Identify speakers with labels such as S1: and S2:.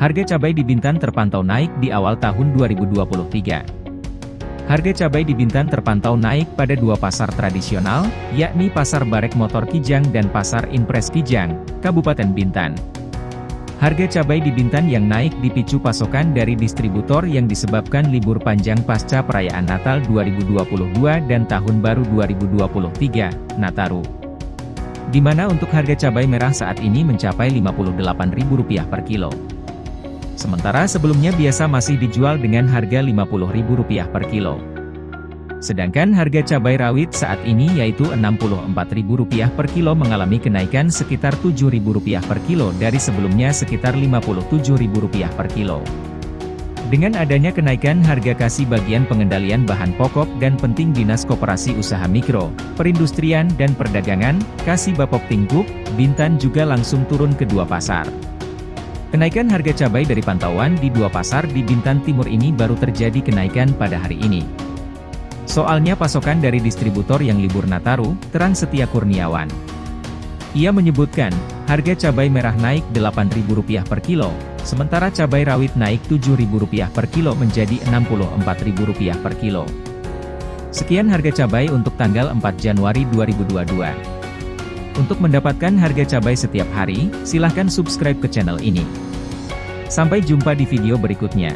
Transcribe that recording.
S1: Harga cabai di Bintan terpantau naik di awal tahun 2023. Harga cabai di Bintan terpantau naik pada dua pasar tradisional, yakni Pasar Barek Motor Kijang dan Pasar Impres Kijang, Kabupaten Bintan. Harga cabai di Bintan yang naik dipicu pasokan dari distributor yang disebabkan libur panjang pasca perayaan Natal 2022 dan Tahun Baru 2023, Nataru. Di mana untuk harga cabai merah saat ini mencapai Rp58.000 per kilo. Sementara sebelumnya biasa masih dijual dengan harga Rp50.000 per kilo. Sedangkan harga cabai rawit saat ini yaitu Rp64.000 per kilo mengalami kenaikan sekitar Rp7.000 per kilo dari sebelumnya sekitar Rp57.000 per kilo. Dengan adanya kenaikan harga kasih bagian pengendalian bahan pokok dan penting Dinas Koperasi Usaha Mikro, Perindustrian dan Perdagangan, Kasih Bapok Tinggup, Bintan juga langsung turun ke dua pasar. Kenaikan harga cabai dari pantauan di dua pasar di Bintan Timur ini baru terjadi kenaikan pada hari ini. Soalnya pasokan dari distributor yang libur Nataru, Terang Setia Kurniawan. Ia menyebutkan, harga cabai merah naik Rp8.000 per kilo, sementara cabai rawit naik Rp7.000 per kilo menjadi Rp64.000 per kilo. Sekian harga cabai untuk tanggal 4 Januari 2022. Untuk mendapatkan harga cabai setiap hari, silahkan subscribe ke channel ini. Sampai jumpa di video berikutnya.